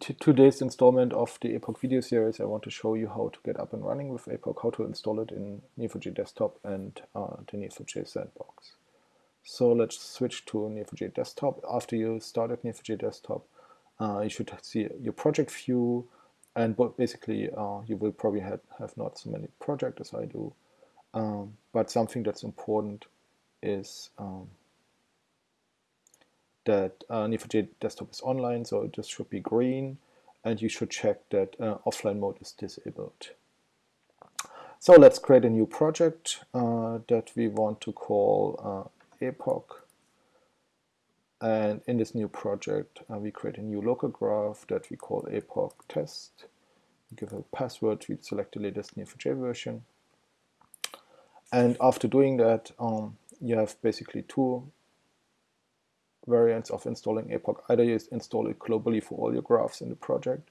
Today's installment of the APOC video series, I want to show you how to get up and running with APOC, how to install it in Neo4j Desktop and uh, the Neo4j Sandbox. So let's switch to Neo4j Desktop. After you started Neo4j Desktop, uh, you should see your project view, and basically uh, you will probably have, have not so many projects as I do. Um, but something that's important is um, that uh, Neo4j desktop is online, so this should be green, and you should check that uh, offline mode is disabled. So let's create a new project uh, that we want to call uh, APOC. And in this new project, uh, we create a new local graph that we call APOC test. We give a password, we select the latest Neo4j version. And after doing that, um, you have basically two variants of installing APOC. Either you install it globally for all your graphs in the project,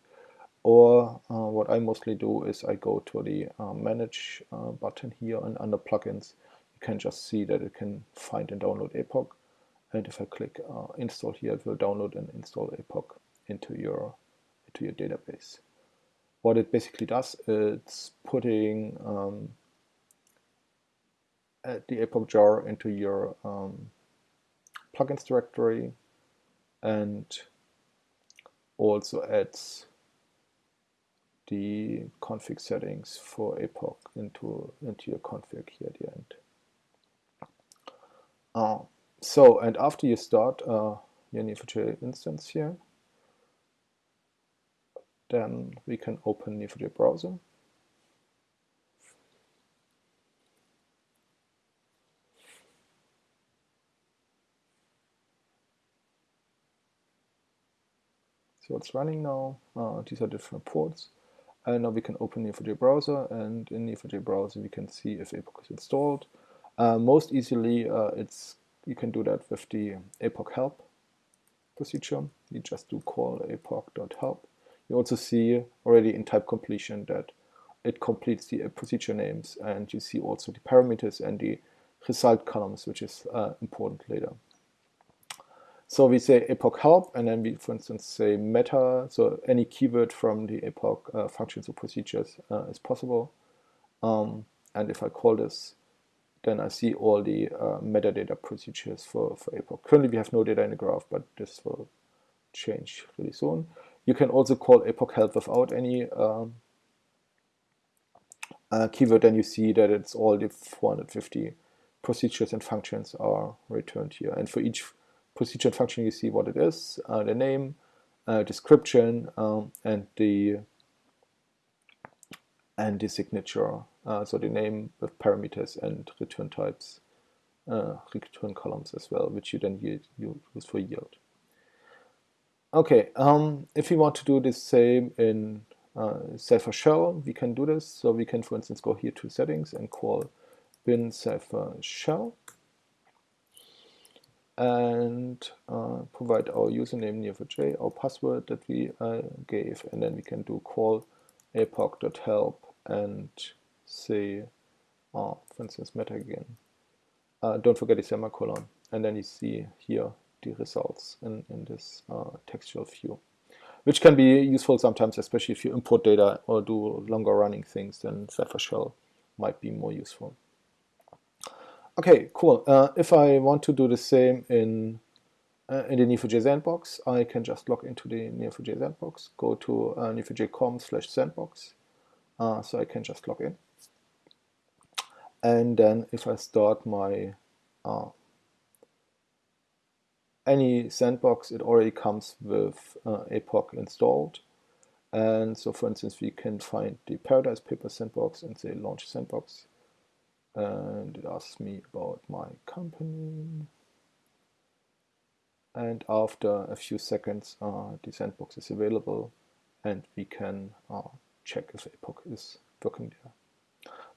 or uh, what I mostly do is I go to the uh, Manage uh, button here and under Plugins, you can just see that it can find and download APOC. And if I click uh, Install here, it will download and install APOC into your into your database. What it basically does, it's putting um, the APOC jar into your um, plugins directory and also adds the config settings for APOC into, into your config here at the end. Uh, so, and after you start uh, your Neo4j instance here, then we can open Neo4j browser So it's running now. Uh, these are different ports. And now we can open Neo4j browser, and in Neo4j browser we can see if APOC is installed. Uh, most easily, uh, it's you can do that with the apoc help procedure. You just do call apoc.help. You also see already in type completion that it completes the procedure names, and you see also the parameters and the result columns, which is uh, important later. So we say apoc help, and then we, for instance, say meta, so any keyword from the apoc uh, functions or procedures uh, is possible. Um, and if I call this, then I see all the uh, metadata procedures for, for apoc. Currently we have no data in the graph, but this will change really soon. You can also call apoc help without any um, uh, keyword, and you see that it's all the 450 procedures and functions are returned here. And for each procedure and function, you see what it is, uh, the name, uh, description, um, and the and the signature. Uh, so the name with parameters and return types, uh, return columns as well, which you then use, for yield. Okay, um, if we want to do the same in uh, Cypher shell, we can do this. So we can, for instance, go here to settings and call bin Cypher shell and uh, provide our username neo4j, our password that we uh, gave, and then we can do call apoc.help and say, uh, for instance, meta again. Uh, don't forget the semicolon, and then you see here the results in, in this uh, textual view, which can be useful sometimes, especially if you import data or do longer running things, then Cypher Shell might be more useful. Okay, cool. Uh, if I want to do the same in uh, in the Neo4j sandbox, I can just log into the Neo4j sandbox, go to uh, neo4j.com slash sandbox, uh, so I can just log in. And then if I start my uh, any sandbox, it already comes with uh, APOC installed. And so for instance, we can find the Paradise Paper sandbox and say launch sandbox and it asks me about my company and after a few seconds uh, the sandbox is available and we can uh, check if APOC is working there.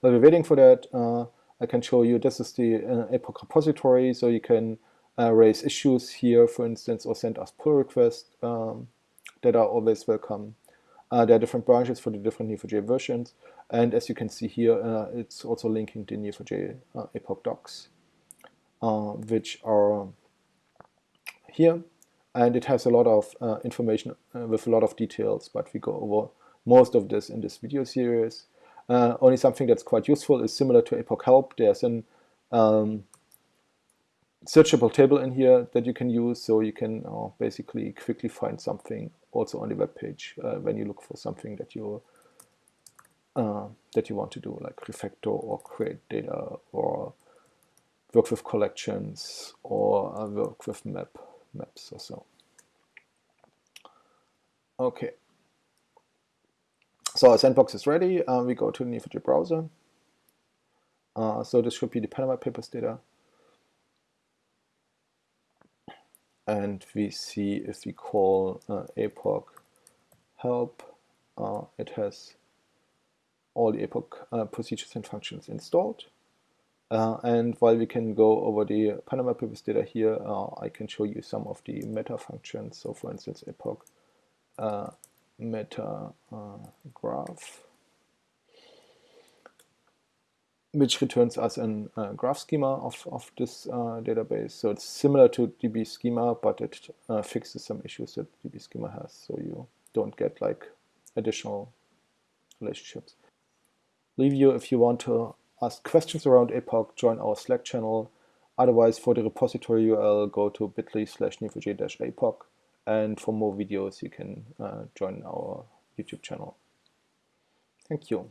While we're waiting for that, uh, I can show you this is the uh, APOC repository, so you can uh, raise issues here, for instance, or send us pull requests um, that are always welcome. Uh, there are different branches for the different Neo4j versions, and as you can see here, uh, it's also linking the Neo4j uh, apoc docs, uh, which are here. and it has a lot of uh, information uh, with a lot of details, but we go over most of this in this video series. Only something that's quite useful is similar to APOC Help. There's an um, searchable table in here that you can use, so you can uh, basically quickly find something also on the web page uh, when you look for something that you uh, that you want to do, like refactor or create data or work with collections or uh, work with map maps or so. Okay. So our sandbox is ready. Uh, we go to the Neo4j browser. Uh, so this should be the Panama Papers data. And we see if we call uh, apoc help, uh, it has all the apoc uh, procedures and functions installed. Uh, and while we can go over the Panama Papers data here, uh, I can show you some of the meta functions. So for instance, apoc uh, meta graph, which returns us a uh, graph schema of, of this uh, database. So it's similar to DB schema, but it fixes some issues that DB schema has. So you don't get like additional relationships. Leave you if you want to ask questions around APOC, join our Slack channel. Otherwise, for the repository URL, go to bit.ly slash neo4j-apoc. And for more videos, you can uh, join our YouTube channel. Thank you.